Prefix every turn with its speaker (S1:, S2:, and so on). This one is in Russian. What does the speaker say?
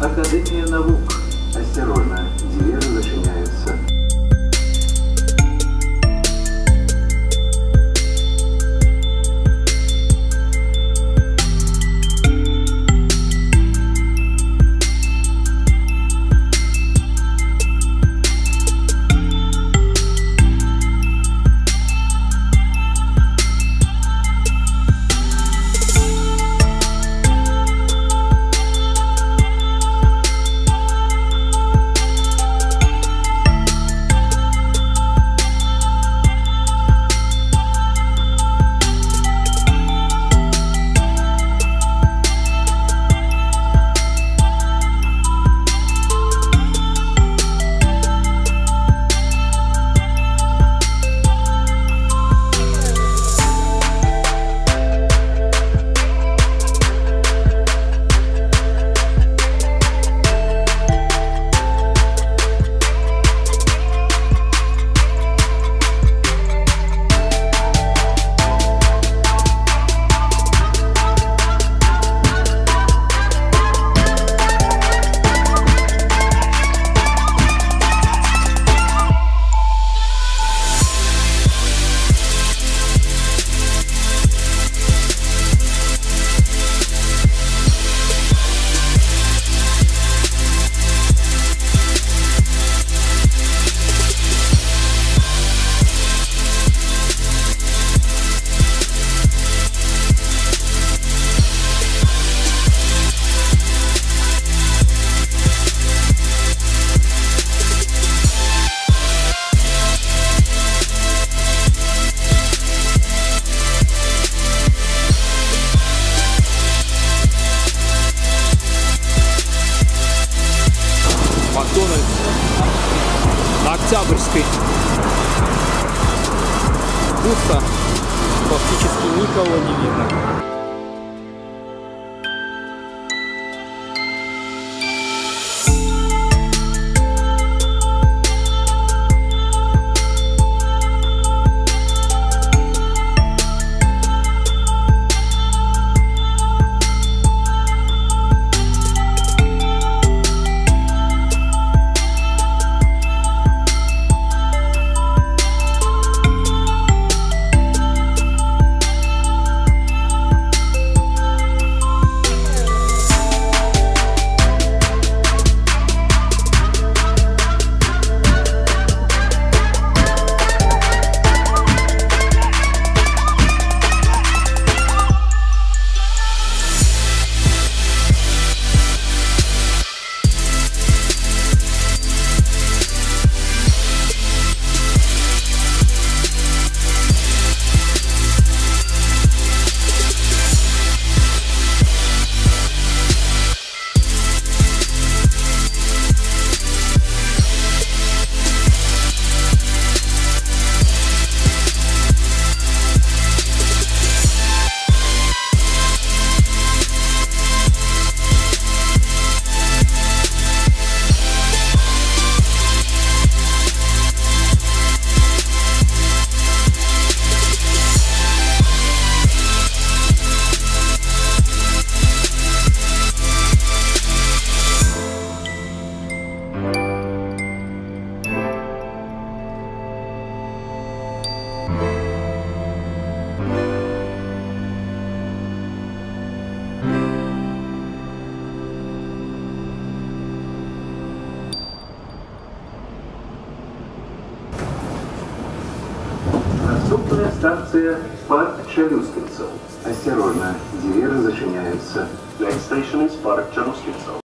S1: Академия наук. Пусто. Фактически никого не видно.
S2: Наступная станция парк Челюскинцев. Осторожно, двери зачиняются. Next station is Park Челюскинцев.